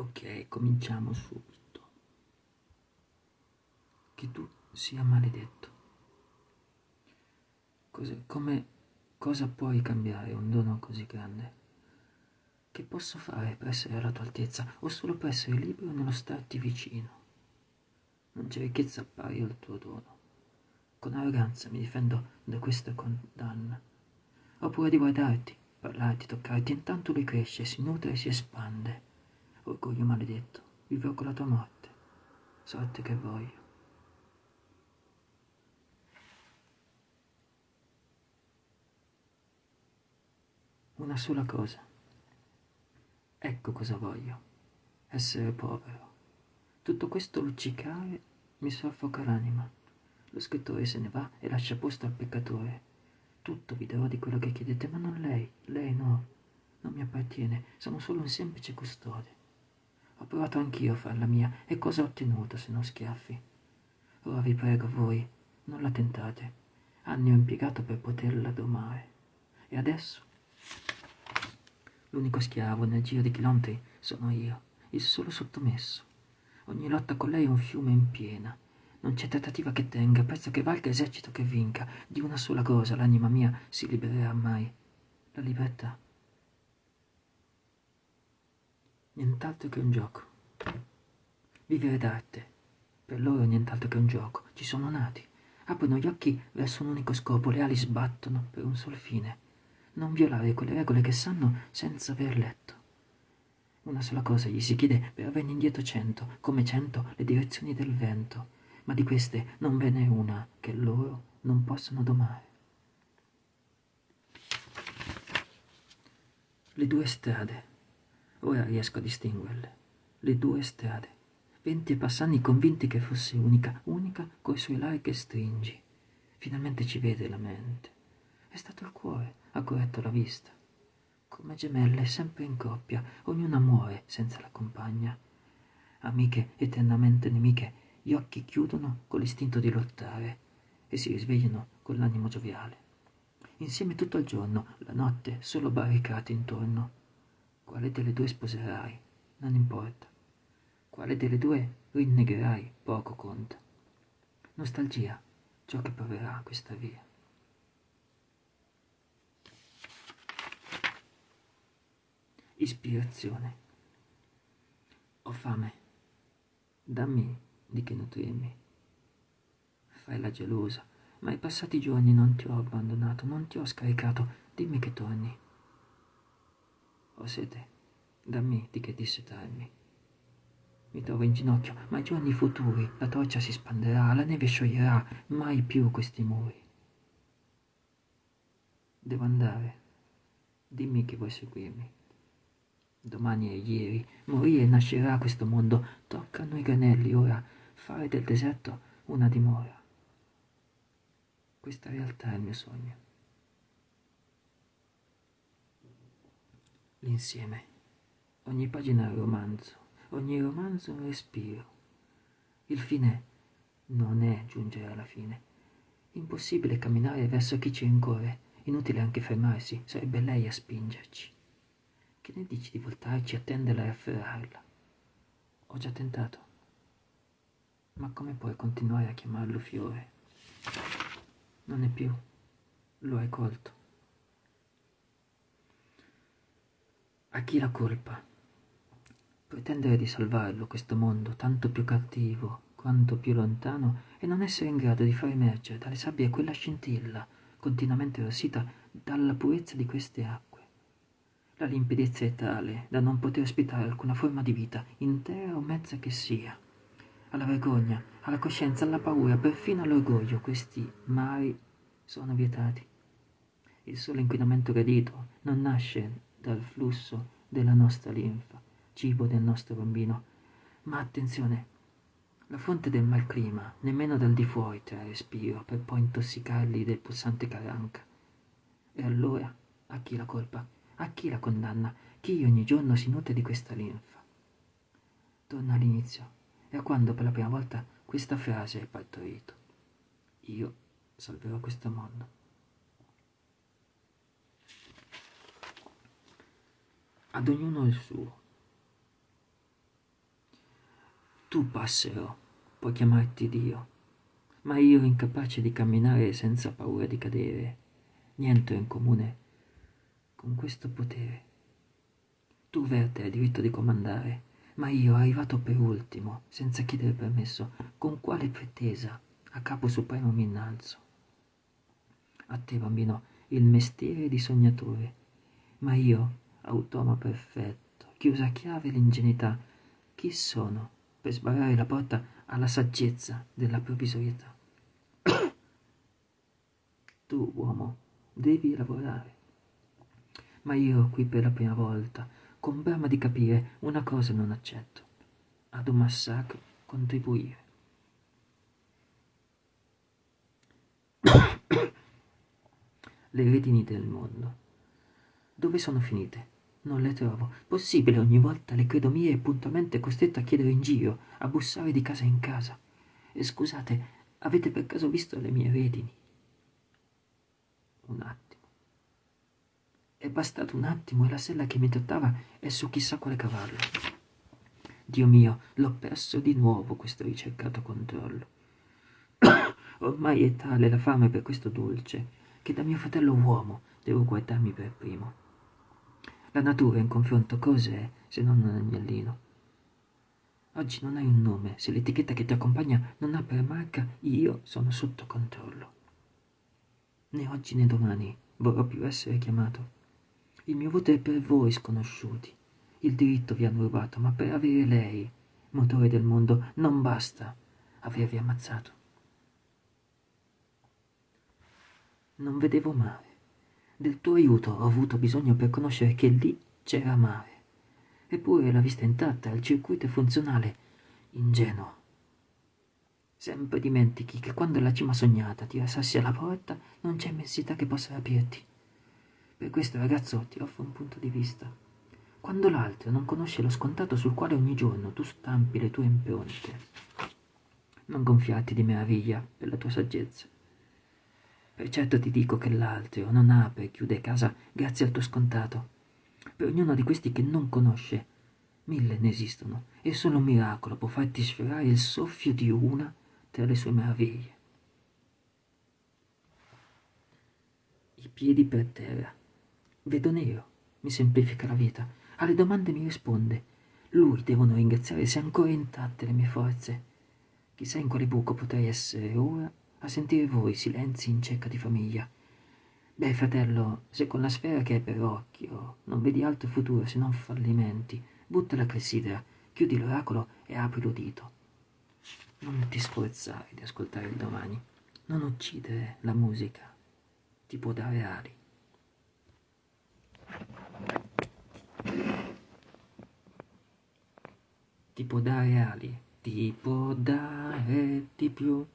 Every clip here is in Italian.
Ok, cominciamo subito. Che tu sia maledetto. Cosa, come, cosa puoi cambiare un dono così grande? Che posso fare per essere alla tua altezza o solo per essere libero nello starti vicino? Non c'è ricchezza pari al tuo dono. Con arroganza mi difendo da questa condanna. Ho paura di guardarti, parlarti, toccarti, intanto lui cresce, si nutre e si espande. Orgoglio maledetto, vivrò con la tua morte, sorte che voglio. Una sola cosa. Ecco cosa voglio. Essere povero. Tutto questo luccicare mi soffoca l'anima. Lo scrittore se ne va e lascia posto al peccatore. Tutto vi darò di quello che chiedete, ma non lei, lei no. Non mi appartiene, sono solo un semplice custode. Ho provato anch'io a farla mia, e cosa ho ottenuto se non schiaffi? Ora vi prego voi, non la tentate. Anni ho impiegato per poterla domare. E adesso? L'unico schiavo nel giro di chilometri sono io, il solo sottomesso. Ogni lotta con lei è un fiume in piena. Non c'è trattativa che tenga, prezzo che valga, esercito che vinca. Di una sola cosa l'anima mia si libererà mai. La libertà. Nient'altro che un gioco. Vivere d'arte. Per loro nient'altro che un gioco. Ci sono nati. Aprono gli occhi verso un unico scopo, le ali sbattono per un sol fine. Non violare quelle regole che sanno senza aver letto. Una sola cosa gli si chiede per averne indietro cento, come cento le direzioni del vento, ma di queste non ve n'è una che loro non possano domare. Le due strade, ora riesco a distinguerle, le due strade, venti passanni convinti che fosse unica, unica coi suoi larghe stringi. Finalmente ci vede la mente. È stato il cuore, ha corretto la vista come gemelle, sempre in coppia, ognuna muore senza la compagna. Amiche eternamente nemiche, gli occhi chiudono con l'istinto di lottare e si risvegliano con l'animo gioviale. Insieme tutto il giorno, la notte, solo barricate intorno. Quale delle due sposerai? Non importa. Quale delle due rinnegherai? Poco conta. Nostalgia, ciò che proverà questa via. ispirazione. Ho fame, dammi di che nutrirmi. Fai la gelosa, ma ai passati giorni non ti ho abbandonato, non ti ho scaricato, dimmi che torni. Ho sete, dammi di che dissetarmi. Mi trovo in ginocchio, ma ai giorni futuri la torcia si spanderà, la neve scioglierà, mai più questi muri. Devo andare, dimmi che vuoi seguirmi. Domani è ieri, morì e nascerà questo mondo. Toccano i granelli ora, fare del deserto una dimora. Questa realtà è il mio sogno. L'insieme. Ogni pagina è un romanzo, ogni romanzo è un respiro. Il fine non è giungere alla fine. Impossibile camminare verso chi ci rincorre, inutile anche fermarsi, sarebbe lei a spingerci. Che ne dici di voltarci, attenderla e afferrarla? Ho già tentato. Ma come puoi continuare a chiamarlo fiore? Non è più. Lo hai colto. A chi la colpa? Pretendere di salvarlo, questo mondo, tanto più cattivo quanto più lontano, e non essere in grado di far emergere dalle sabbie quella scintilla, continuamente rossita dalla purezza di queste acque. La limpidezza è tale da non poter ospitare alcuna forma di vita, intera o mezza che sia. Alla vergogna, alla coscienza, alla paura, perfino all'orgoglio, questi mari sono vietati. Il solo inquinamento gradito non nasce dal flusso della nostra linfa, cibo del nostro bambino, ma attenzione, la fonte del malclima, nemmeno dal di fuori trae respiro per poi intossicarli del pulsante caranca. E allora a chi la colpa? A chi la condanna? Chi ogni giorno si nutre di questa linfa? Torna all'inizio e a quando per la prima volta questa frase è partorito. Io salverò questo mondo. Ad ognuno il suo. Tu, passero, puoi chiamarti Dio, ma io incapace di camminare senza paura di cadere, niente in comune con questo potere. Tu, Verte, hai diritto di comandare, ma io, arrivato per ultimo, senza chiedere permesso, con quale pretesa a capo supremo mi innalzo? A te, bambino, il mestiere di sognatore, ma io, automa perfetto, chiusa a chiave l'ingenuità, chi sono per sbarrare la porta alla saggezza della provvisorietà? tu, uomo, devi lavorare. Ma io qui per la prima volta con brama di capire una cosa non accetto, ad un massacro contribuire. le redini del mondo. Dove sono finite? Non le trovo. Possibile ogni volta le credo mie e puntualmente costretto a chiedere in giro, a bussare di casa in casa. E scusate, avete per caso visto le mie redini? Un attimo. È bastato un attimo e la sella che mi trattava è su chissà quale cavallo. Dio mio, l'ho perso di nuovo questo ricercato controllo. Ormai è tale la fame per questo dolce che da mio fratello uomo devo guardarmi per primo. La natura in confronto cos'è se non un agnellino? Oggi non hai un nome, se l'etichetta che ti accompagna non ha per marca io sono sotto controllo. Né oggi né domani vorrò più essere chiamato il mio voto è per voi sconosciuti. Il diritto vi hanno rubato, ma per avere lei, motore del mondo, non basta avervi ammazzato. Non vedevo mare. Del tuo aiuto ho avuto bisogno per conoscere che lì c'era mare. Eppure la vista intatta, il circuito è funzionale. Ingenuo. Sempre dimentichi che quando la cima sognata ti rassassi alla porta non c'è immensità che possa aprirti. Per questo, ragazzo, ti offro un punto di vista. Quando l'altro non conosce lo scontato sul quale ogni giorno tu stampi le tue impronte, non gonfiarti di meraviglia per la tua saggezza. Per certo ti dico che l'altro non apre e chiude casa grazie al tuo scontato. Per ognuno di questi che non conosce, mille ne esistono, e solo un miracolo può farti sfiorare il soffio di una tra le sue meraviglie. I piedi per terra Vedo nero, mi semplifica la vita. Alle domande mi risponde. Lui devono ringraziare se ancora intatte le mie forze. Chissà in quale buco potrei essere ora a sentire voi silenzi in cerca di famiglia. Beh, fratello, se con la sfera che hai per occhio non vedi altro futuro se non fallimenti, butta la clessidra, chiudi l'oracolo e apri l'udito. Non ti sforzare di ascoltare il domani. Non uccidere la musica. Ti può dare ali. Ti può dare ali, ti può dare di più.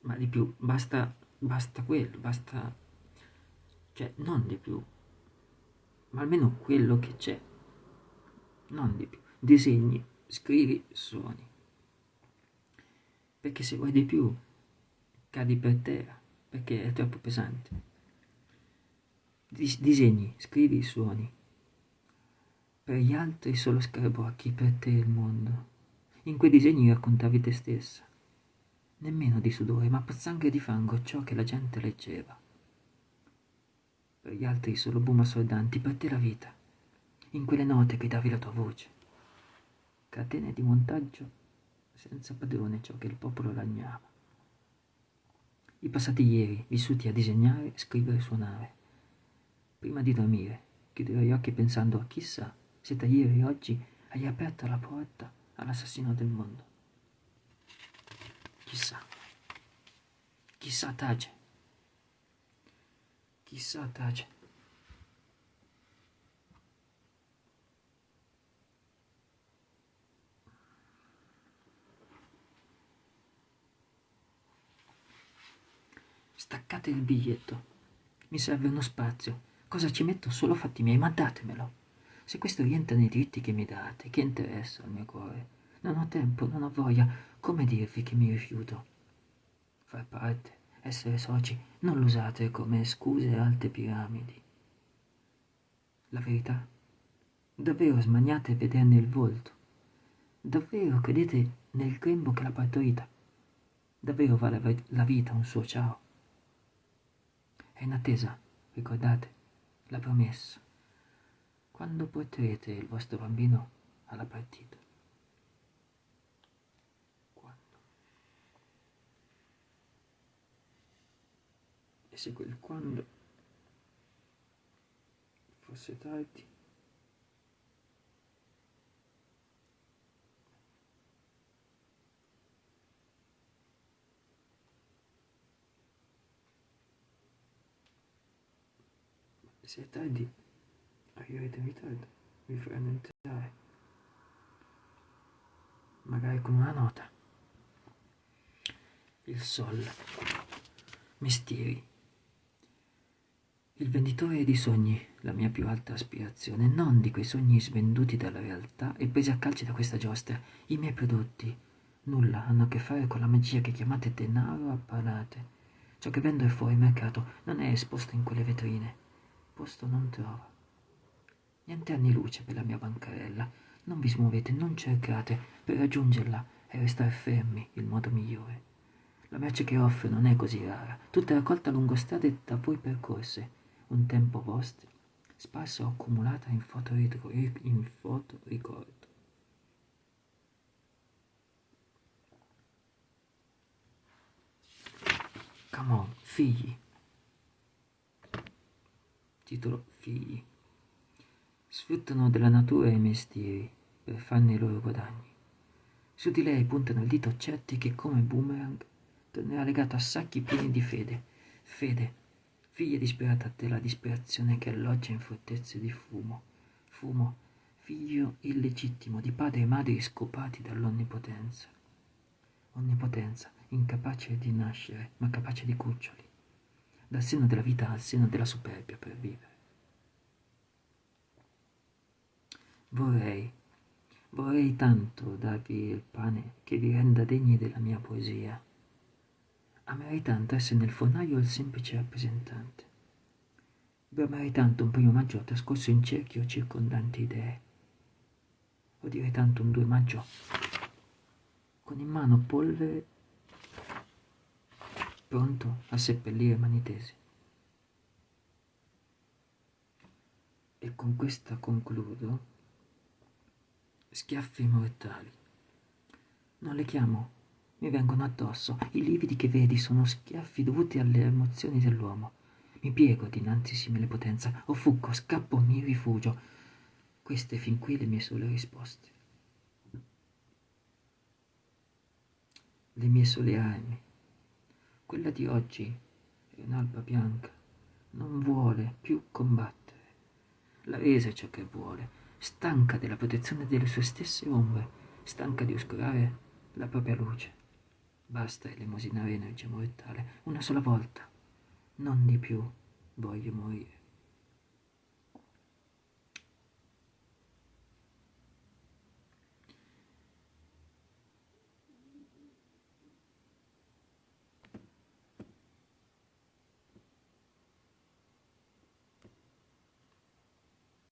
Ma di più, basta, basta quello, basta... Cioè, non di più. Ma almeno quello che c'è. Non di più. Disegni, scrivi, suoni. Perché se vuoi di più, cadi per terra, perché è troppo pesante. Dis disegni, scrivi, suoni. Per gli altri solo scarabocchi, per te il mondo. In quei disegni raccontavi te stessa. Nemmeno di sudore, ma pozzanghera di fango, ciò che la gente leggeva. Per gli altri solo boom assordanti, per te la vita. In quelle note gridavi la tua voce. Catene di montaggio senza padrone ciò che il popolo lagnava. I passati ieri, vissuti a disegnare, scrivere, suonare Prima di dormire, chiuderò gli occhi pensando a chissà se da ieri oggi hai aperto la porta all'assassino del mondo. Chissà. Chissà tace. Chissà tace. Staccate il biglietto. Mi serve uno spazio Cosa ci metto? Solo fatti miei, ma datemelo. Se questo rientra nei diritti che mi date, che interessa al mio cuore? Non ho tempo, non ho voglia. Come dirvi che mi rifiuto? Far parte, essere soci, non l'usate come scuse alte piramidi. La verità? Davvero smaniate vederne il volto. Davvero credete nel grembo che l'ha partorita? Davvero vale la vita un suo ciao? È in attesa, ricordate, la promessa. Quando porterete il vostro bambino alla partita? Quando? Se quel quando fosse tardi? Se è tardi, arriverete in ritardo, vi faranno entrare. Magari con una nota. Il sol. Mestieri. Il venditore di sogni, la mia più alta aspirazione, non di quei sogni svenduti dalla realtà e presi a calci da questa giostra. I miei prodotti nulla hanno a che fare con la magia che chiamate denaro a parate. Ciò che vendo è fuori mercato, non è esposto in quelle vetrine posto non trova. Niente anni luce per la mia bancarella. Non vi smuovete, non cercate. Per raggiungerla e restare fermi il modo migliore. La merce che offre non è così rara, tutta raccolta lungo strade da voi percorse, un tempo vostro, sparsa o accumulata in foto, in foto ricordo. Come on, figli titolo Figli. Sfruttano della natura i mestieri per farne i loro guadagni. Su di lei puntano il dito certi che come boomerang tornerà legato a sacchi pieni di fede. Fede, figlia disperata della disperazione che alloggia in fortezze di fumo. Fumo, figlio illegittimo di padri e madri scopati dall'onnipotenza. Onnipotenza, incapace di nascere, ma capace di cuccioli dal seno della vita al seno della superbia per vivere. Vorrei, vorrei tanto darvi il pane che vi renda degni della mia poesia. Amerei tanto essere nel fornaio il semplice rappresentante. Bramerei tanto un primo maggio trascorso in cerchio circondante idee. O direi tanto un 2 maggio con in mano polvere pronto a seppellire mani tesi. E con questa concludo. Schiaffi mortali. Non le chiamo, mi vengono addosso. I lividi che vedi sono schiaffi dovuti alle emozioni dell'uomo. Mi piego dinanzi simile potenza, o fuggo, scappo, mi rifugio. Queste fin qui le mie sole risposte. Le mie sole armi quella di oggi è un'alba bianca, non vuole più combattere. La resa è ciò che vuole, stanca della protezione delle sue stesse ombre, stanca di oscurare la propria luce. Basta elemosinare energia mortale, una sola volta, non di più voglio morire.